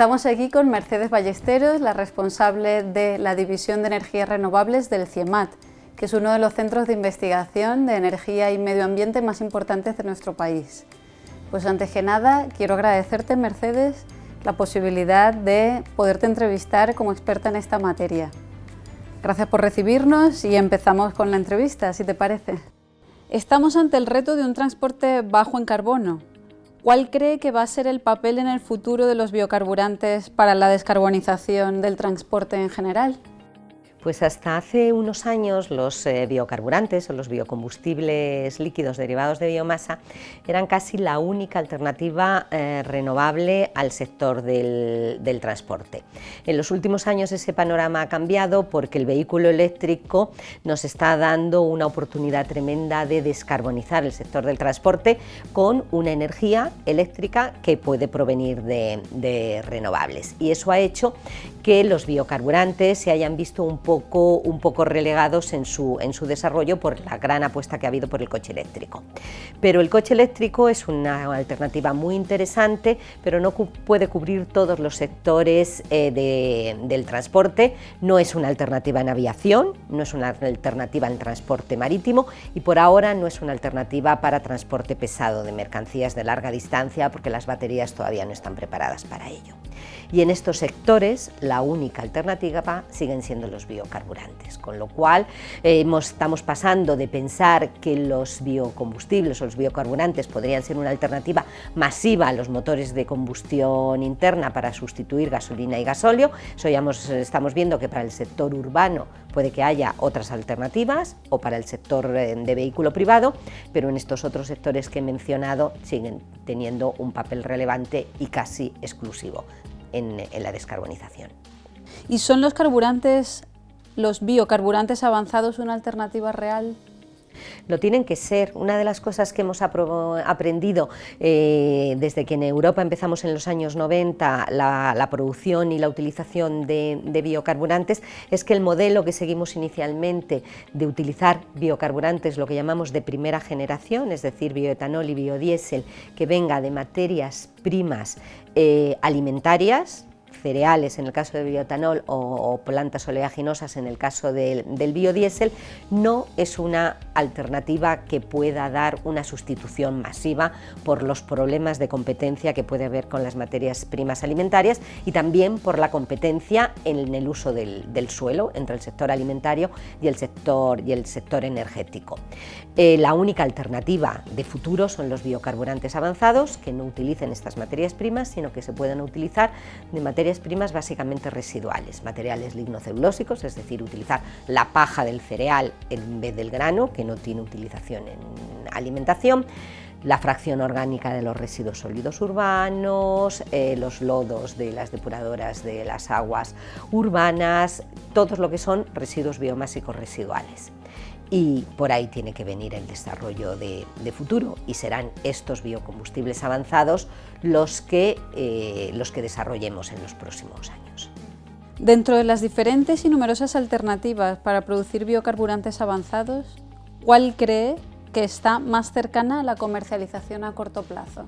Estamos aquí con Mercedes Ballesteros, la responsable de la División de Energías Renovables del CIEMAT, que es uno de los centros de investigación de energía y medio ambiente más importantes de nuestro país. Pues antes que nada, quiero agradecerte, Mercedes, la posibilidad de poderte entrevistar como experta en esta materia. Gracias por recibirnos y empezamos con la entrevista, si te parece. Estamos ante el reto de un transporte bajo en carbono. ¿Cuál cree que va a ser el papel en el futuro de los biocarburantes para la descarbonización del transporte en general? Pues hasta hace unos años los eh, biocarburantes o los biocombustibles líquidos derivados de biomasa eran casi la única alternativa eh, renovable al sector del, transporte. En los últimos años ese panorama ha cambiado porque el vehículo eléctrico nos está dando una oportunidad tremenda de descarbonizar el sector del transporte con una energía eléctrica que puede provenir de, de renovables y eso ha hecho que los biocarburantes se hayan visto un poco, relegados en su, desarrollo por la gran apuesta que ha habido por el coche eléctrico. Pero el coche eléctrico es una alternativa muy interesante, pero no puede cubrir todos los sectores eh, de, del transporte, no es una alternativa en aviación, no es una alternativa en transporte marítimo y por ahora no es una alternativa para transporte pesado de mercancías de larga distancia porque las baterías todavía no están preparadas para ello. Y en estos sectores la única alternativa siguen siendo los biocarburantes, con lo cual estamos pasando de pensar que los biocombustibles o los biocarburantes podrían ser una alternativa masiva a los motores de combustión interna para sustituir gasolina y gasóleo, eso estamos viendo que para el sector urbano puede que haya otras alternativas o para el sector eh, de vehículo privado, pero en estos otros sectores que he mencionado siguen teniendo un papel relevante y casi exclusivo en, la descarbonización. ¿Y son los carburantes, los biocarburantes avanzados una alternativa real lo tienen que ser. Una de las cosas que hemos aprendido eh, desde que en Europa empezamos en los años 90 la, producción y la utilización de, biocarburantes es que el modelo que seguimos inicialmente de utilizar biocarburantes, lo que llamamos de primera generación, es decir, bioetanol y biodiesel, que venga de materias primas eh, alimentarias, cereales en el caso de bioetanol o, plantas oleaginosas en el caso del, biodiesel, no es una alternativa que pueda dar una sustitución masiva por los problemas de competencia que puede haber con las materias primas alimentarias y también por la competencia en el uso del, suelo entre el sector alimentario y el sector, y el sector energético. Eh, la única alternativa de futuro son los biocarburantes avanzados que no utilicen estas materias primas sino que se puedan utilizar de materias primas básicamente residuales, materiales lignocelulósicos, es decir, utilizar la paja del cereal en vez del grano, que no tiene utilización en alimentación, la fracción orgánica de los residuos sólidos urbanos, eh, los lodos de las depuradoras de las aguas urbanas, todos lo que son residuos biomásicos residuales y por ahí tiene que venir el desarrollo de, futuro y serán estos biocombustibles avanzados los que, eh, los que desarrollemos en los próximos años. Dentro de las diferentes y numerosas alternativas para producir biocarburantes avanzados, ¿cuál cree que está más cercana a la comercialización a corto plazo?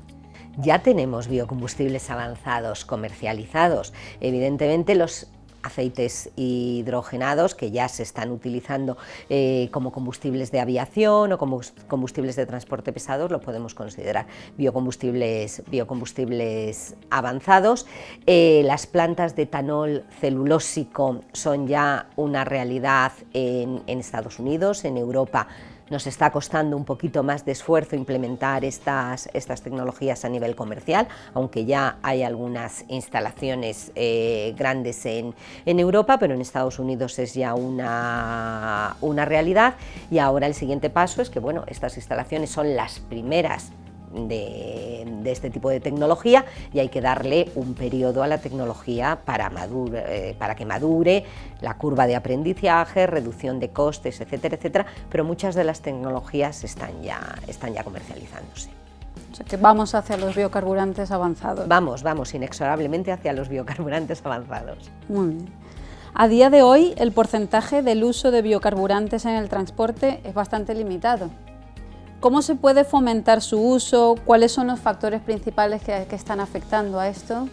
Ya tenemos biocombustibles avanzados comercializados. Evidentemente los aceites hidrogenados que ya se están utilizando eh, como combustibles de aviación o como combustibles de transporte pesado, lo podemos considerar biocombustibles, biocombustibles avanzados. Eh, las plantas de etanol celulósico son ya una realidad en Estados Unidos, en Europa nos está costando un poquito más de esfuerzo implementar estas, estas tecnologías a nivel comercial, aunque ya hay algunas instalaciones eh, grandes en, en, Europa, pero en Estados Unidos es ya una, una realidad. Y ahora el siguiente paso es que bueno, estas instalaciones son las primeras de, este tipo de tecnología y hay que darle un periodo a la tecnología para, eh, para que madure, la curva de aprendizaje, reducción de costes, etcétera, etcétera, pero muchas de las tecnologías están ya, están ya comercializándose. O sea que vamos hacia los biocarburantes avanzados. Vamos, vamos inexorablemente hacia los biocarburantes avanzados. Muy bien. A día de hoy, el porcentaje del uso de biocarburantes en el transporte es bastante limitado. ¿Cómo se puede fomentar su uso? ¿Cuáles son los factores principales que, están afectando a esto?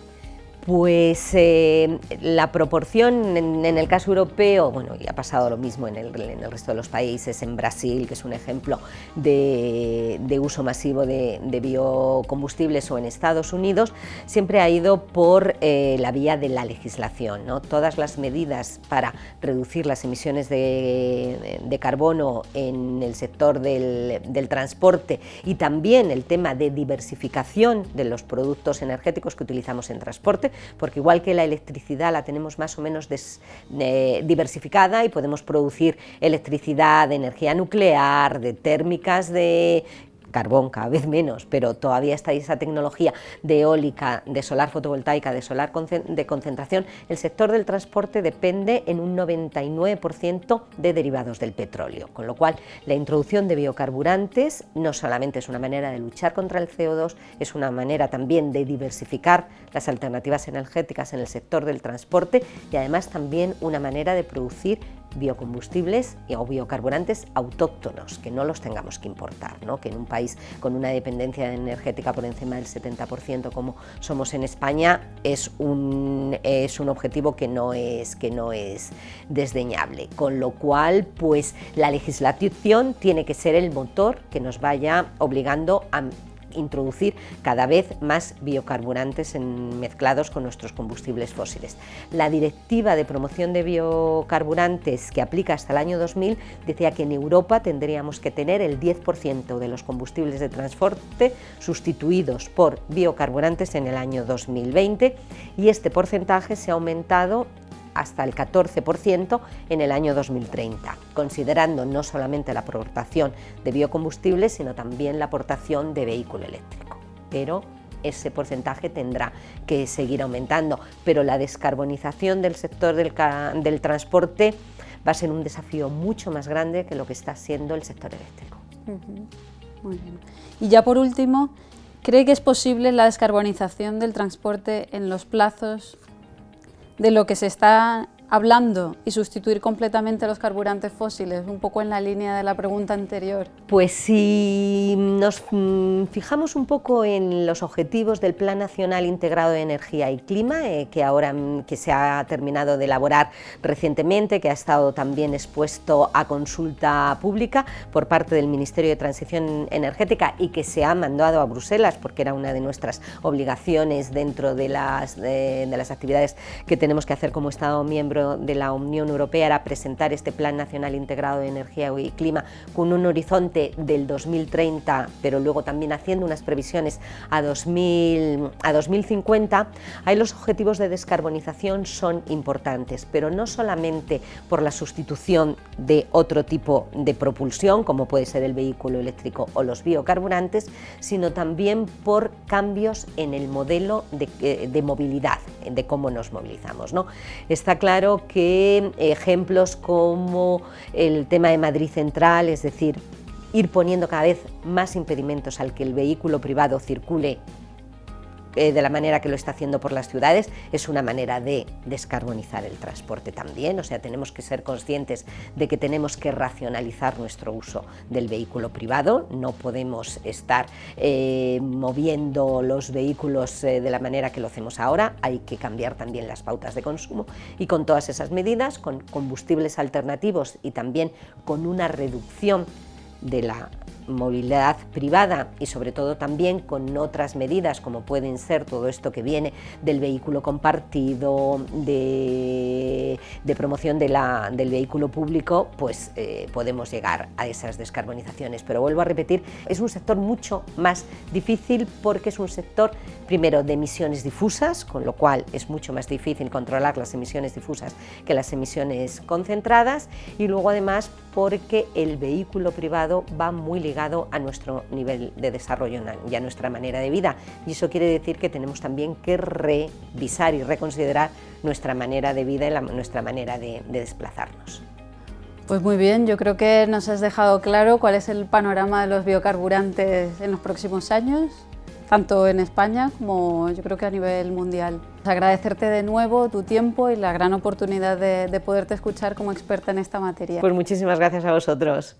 Pues eh, la proporción en, el caso europeo, bueno, y ha pasado lo mismo en el, resto de los países, en Brasil, que es un ejemplo de, uso masivo de, biocombustibles, o en Estados Unidos, siempre ha ido por eh, la vía de la legislación. ¿no? Todas las medidas para reducir las emisiones de, carbono en el sector del transporte y también el tema de diversificación de los productos energéticos que utilizamos en transporte, porque igual que la electricidad la tenemos más o menos eh, diversificada y podemos producir electricidad de energía nuclear, de térmicas, de carbón cada vez menos, pero todavía está esa tecnología de eólica, de solar fotovoltaica, de solar de concentración, el sector del transporte depende en un 99% de derivados del petróleo, con lo cual la introducción de biocarburantes no solamente es una manera de luchar contra el CO2, es una manera también de diversificar las alternativas energéticas en el sector del transporte y además también una manera de producir biocombustibles o biocarburantes autóctonos, que no los tengamos que importar, ¿no? que en un país con una dependencia energética por encima del 70% como somos en España es un, es un objetivo que no es, que no es desdeñable, con lo cual pues la legislación tiene que ser el motor que nos vaya obligando a introducir cada vez más biocarburantes mezclados con nuestros combustibles fósiles. La Directiva de Promoción de Biocarburantes que aplica hasta el año 2000 decía que en Europa tendríamos que tener el 10% de los combustibles de transporte sustituidos por biocarburantes en el año 2020 y este porcentaje se ha aumentado hasta el 14% en el año 2030, considerando no solamente la aportación de biocombustibles, sino también la aportación de vehículo eléctrico. Pero ese porcentaje tendrá que seguir aumentando, pero la descarbonización del sector del, transporte va a ser un desafío mucho más grande que lo que está siendo el sector eléctrico. Y ya por último, ¿cree que es posible la descarbonización del transporte en los plazos de lo que se está hablando y sustituir completamente los carburantes fósiles, un poco en la línea de la pregunta anterior? Pues si nos mm, fijamos un poco en los objetivos del Plan Nacional Integrado de Energía y Clima, eh, que ahora mm, que se ha terminado de elaborar recientemente, que ha estado también expuesto a consulta pública por parte del Ministerio de Transición Energética y que se ha mandado a Bruselas, porque era una de nuestras obligaciones dentro de las, de las actividades que tenemos que hacer como Estado miembro de la Unión Europea era presentar este Plan Nacional Integrado de Energía y Clima con un horizonte del 2030, pero luego también haciendo unas previsiones a, 2000, a 2050, ahí los objetivos de descarbonización son importantes, pero no solamente por la sustitución de otro tipo de propulsión, como puede ser el vehículo eléctrico o los biocarburantes, sino también por cambios en el modelo de, eh, de movilidad, de cómo nos movilizamos. ¿no? Está claro que ejemplos como el tema de Madrid Central, es decir, ir poniendo cada vez más impedimentos al que el vehículo privado circule eh, de la manera que lo está haciendo por las ciudades, es una manera de descarbonizar el transporte también, o sea, tenemos que ser conscientes de que tenemos que racionalizar nuestro uso del vehículo privado, no podemos estar eh, moviendo los vehículos eh, de la manera que lo hacemos ahora, hay que cambiar también las pautas de consumo y con todas esas medidas, con combustibles alternativos y también con una reducción de la movilidad privada y sobre todo también con otras medidas como pueden ser todo esto que viene del vehículo compartido, de, promoción de la, del vehículo público, pues eh, podemos llegar a esas descarbonizaciones. Pero vuelvo a repetir, es un sector mucho más difícil porque es un sector primero de emisiones difusas, con lo cual es mucho más difícil controlar las emisiones difusas que las emisiones concentradas y luego además porque el vehículo privado va muy ligado a nuestro nivel de desarrollo y a nuestra manera de vida. Y eso quiere decir que tenemos también que revisar y reconsiderar nuestra manera de vida y nuestra manera de, de desplazarnos. Pues muy bien, yo creo que nos has dejado claro cuál es el panorama de los biocarburantes en los próximos años tanto en España como yo creo que a nivel mundial. Agradecerte de nuevo tu tiempo y la gran oportunidad de, de poderte escuchar como experta en esta materia. Pues muchísimas gracias a vosotros.